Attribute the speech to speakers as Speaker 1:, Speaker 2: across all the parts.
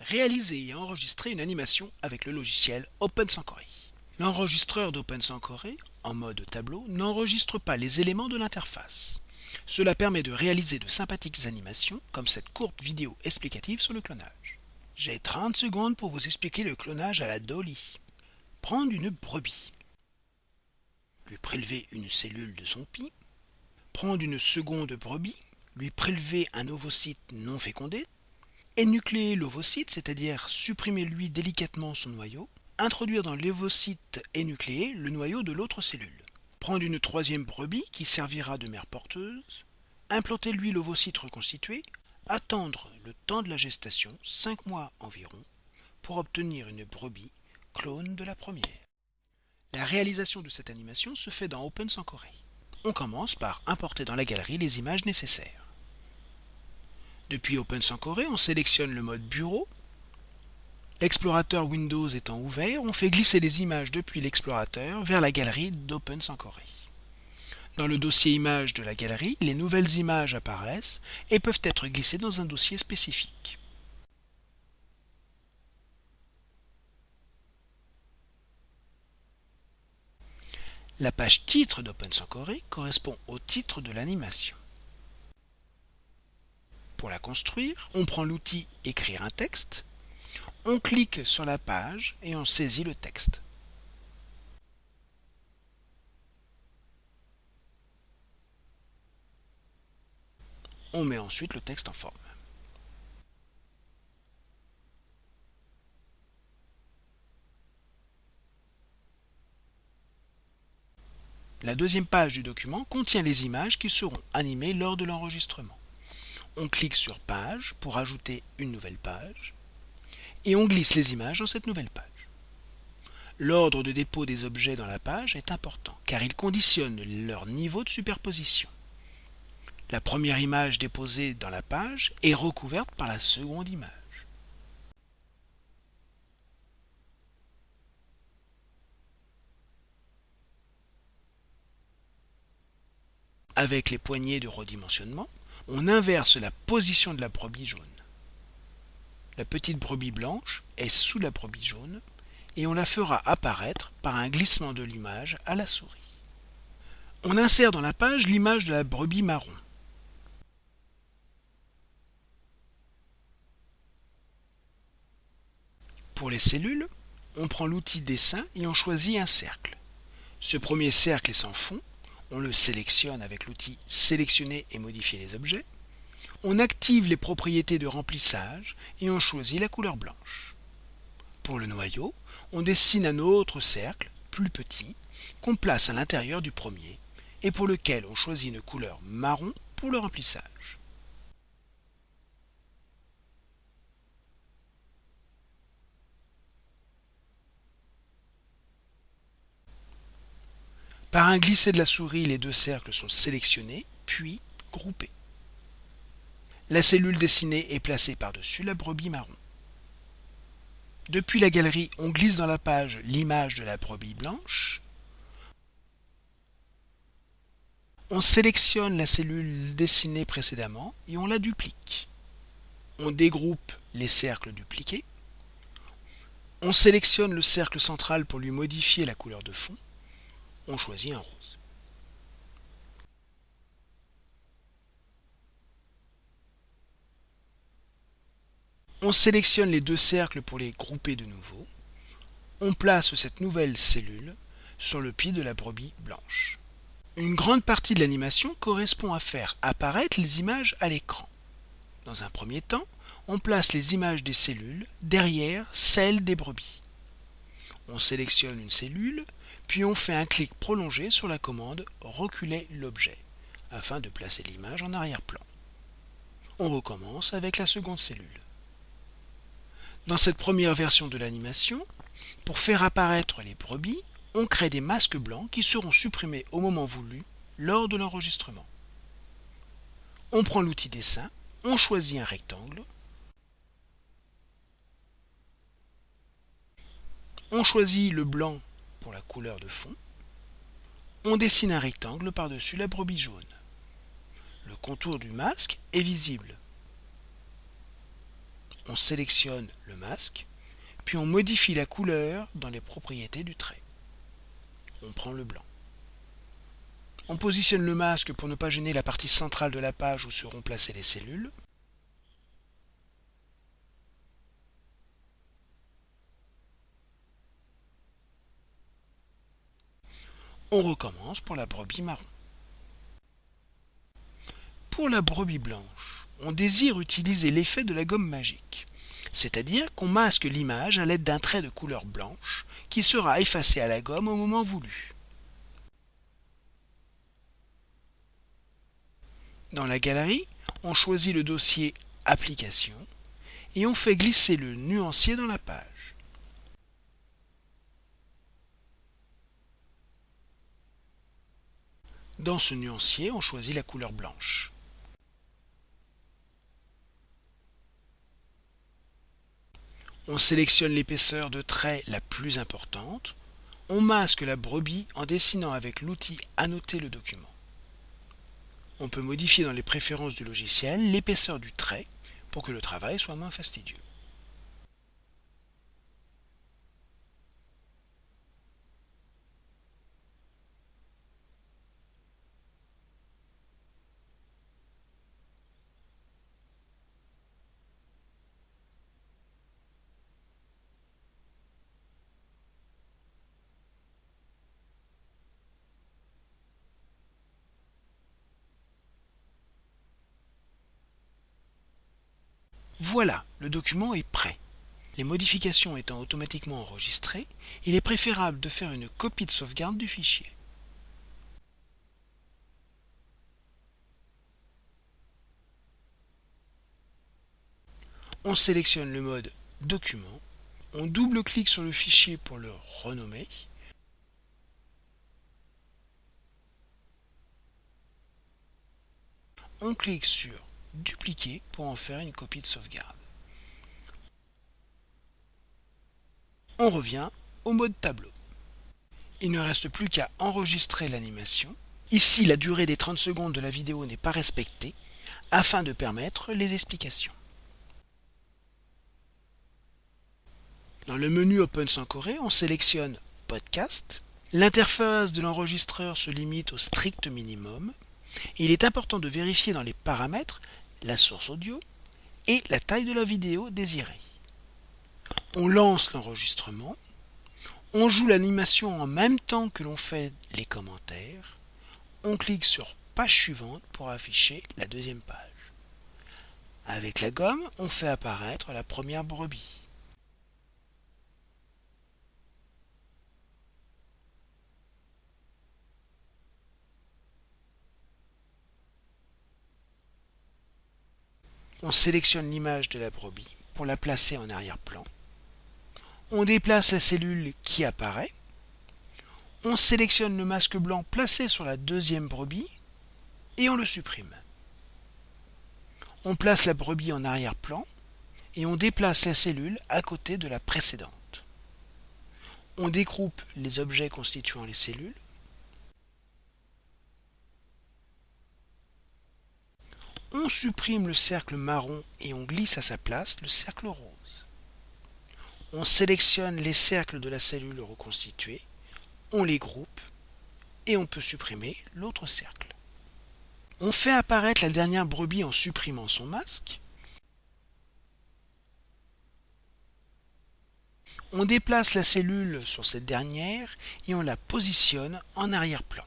Speaker 1: Réaliser et enregistrer une animation avec le logiciel OpenSankory. L'enregistreur d'OpenSankory, en mode tableau, n'enregistre pas les éléments de l'interface. Cela permet de réaliser de sympathiques animations, comme cette courte vidéo explicative sur le clonage. J'ai 30 secondes pour vous expliquer le clonage à la Dolly. Prendre une brebis, lui prélever une cellule de son pis, prendre une seconde brebis, lui prélever un ovocyte non fécondé, énucléer l'ovocyte, c'est-à-dire supprimer lui délicatement son noyau, introduire dans l'ovocyte énucléé le noyau de l'autre cellule. Prendre une troisième brebis qui servira de mère porteuse, implanter lui l'ovocyte reconstitué, attendre le temps de la gestation, 5 mois environ, pour obtenir une brebis clone de la première. La réalisation de cette animation se fait dans OpenSankory. On commence par importer dans la galerie les images nécessaires. Depuis OpenSankory, on sélectionne le mode bureau. L'explorateur Windows étant ouvert, on fait glisser les images depuis l'explorateur vers la galerie d'OpenSankory. Dans le dossier images de la galerie, les nouvelles images apparaissent et peuvent être glissées dans un dossier spécifique. La page titre d'OpenSankory correspond au titre de l'animation. Pour la construire, on prend l'outil Écrire un texte, on clique sur la page et on saisit le texte. On met ensuite le texte en forme. La deuxième page du document contient les images qui seront animées lors de l'enregistrement. On clique sur Page pour ajouter une nouvelle page et on glisse les images dans cette nouvelle page. L'ordre de dépôt des objets dans la page est important car il conditionne leur niveau de superposition. La première image déposée dans la page est recouverte par la seconde image. Avec les poignées de redimensionnement, on inverse la position de la brebis jaune. La petite brebis blanche est sous la brebis jaune et on la fera apparaître par un glissement de l'image à la souris. On insère dans la page l'image de la brebis marron. Pour les cellules, on prend l'outil dessin et on choisit un cercle. Ce premier cercle est sans fond on le sélectionne avec l'outil Sélectionner et modifier les objets. On active les propriétés de remplissage et on choisit la couleur blanche. Pour le noyau, on dessine un autre cercle, plus petit, qu'on place à l'intérieur du premier et pour lequel on choisit une couleur marron pour le remplissage. Par un glisser de la souris, les deux cercles sont sélectionnés, puis groupés. La cellule dessinée est placée par-dessus la brebis marron. Depuis la galerie, on glisse dans la page l'image de la brebis blanche. On sélectionne la cellule dessinée précédemment et on la duplique. On dégroupe les cercles dupliqués. On sélectionne le cercle central pour lui modifier la couleur de fond on choisit un rose. On sélectionne les deux cercles pour les grouper de nouveau. On place cette nouvelle cellule sur le pied de la brebis blanche. Une grande partie de l'animation correspond à faire apparaître les images à l'écran. Dans un premier temps, on place les images des cellules derrière celles des brebis. On sélectionne une cellule, puis on fait un clic prolongé sur la commande Reculer l'objet afin de placer l'image en arrière-plan. On recommence avec la seconde cellule. Dans cette première version de l'animation, pour faire apparaître les brebis, on crée des masques blancs qui seront supprimés au moment voulu lors de l'enregistrement. On prend l'outil dessin, on choisit un rectangle, on choisit le blanc pour la couleur de fond, on dessine un rectangle par-dessus la brebis jaune. Le contour du masque est visible. On sélectionne le masque, puis on modifie la couleur dans les propriétés du trait. On prend le blanc. On positionne le masque pour ne pas gêner la partie centrale de la page où seront placées les cellules. On recommence pour la brebis marron. Pour la brebis blanche, on désire utiliser l'effet de la gomme magique, c'est-à-dire qu'on masque l'image à l'aide d'un trait de couleur blanche qui sera effacé à la gomme au moment voulu. Dans la galerie, on choisit le dossier Application et on fait glisser le nuancier dans la page. Dans ce nuancier, on choisit la couleur blanche. On sélectionne l'épaisseur de trait la plus importante. On masque la brebis en dessinant avec l'outil Annoter le document. On peut modifier dans les préférences du logiciel l'épaisseur du trait pour que le travail soit moins fastidieux. Voilà, le document est prêt. Les modifications étant automatiquement enregistrées, il est préférable de faire une copie de sauvegarde du fichier. On sélectionne le mode Document, on double-clique sur le fichier pour le renommer, on clique sur dupliquer pour en faire une copie de sauvegarde. On revient au mode tableau. Il ne reste plus qu'à enregistrer l'animation. Ici, la durée des 30 secondes de la vidéo n'est pas respectée afin de permettre les explications. Dans le menu Open sans on sélectionne Podcast. L'interface de l'enregistreur se limite au strict minimum. Il est important de vérifier dans les paramètres la source audio et la taille de la vidéo désirée. On lance l'enregistrement, on joue l'animation en même temps que l'on fait les commentaires, on clique sur page suivante pour afficher la deuxième page. Avec la gomme, on fait apparaître la première brebis. On sélectionne l'image de la brebis pour la placer en arrière-plan. On déplace la cellule qui apparaît. On sélectionne le masque blanc placé sur la deuxième brebis et on le supprime. On place la brebis en arrière-plan et on déplace la cellule à côté de la précédente. On découpe les objets constituant les cellules on supprime le cercle marron et on glisse à sa place le cercle rose. On sélectionne les cercles de la cellule reconstituée, on les groupe et on peut supprimer l'autre cercle. On fait apparaître la dernière brebis en supprimant son masque. On déplace la cellule sur cette dernière et on la positionne en arrière-plan.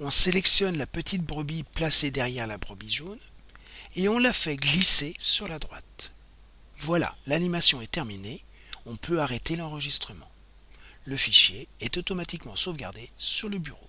Speaker 1: On sélectionne la petite brebis placée derrière la brebis jaune et on la fait glisser sur la droite. Voilà, l'animation est terminée, on peut arrêter l'enregistrement. Le fichier est automatiquement sauvegardé sur le bureau.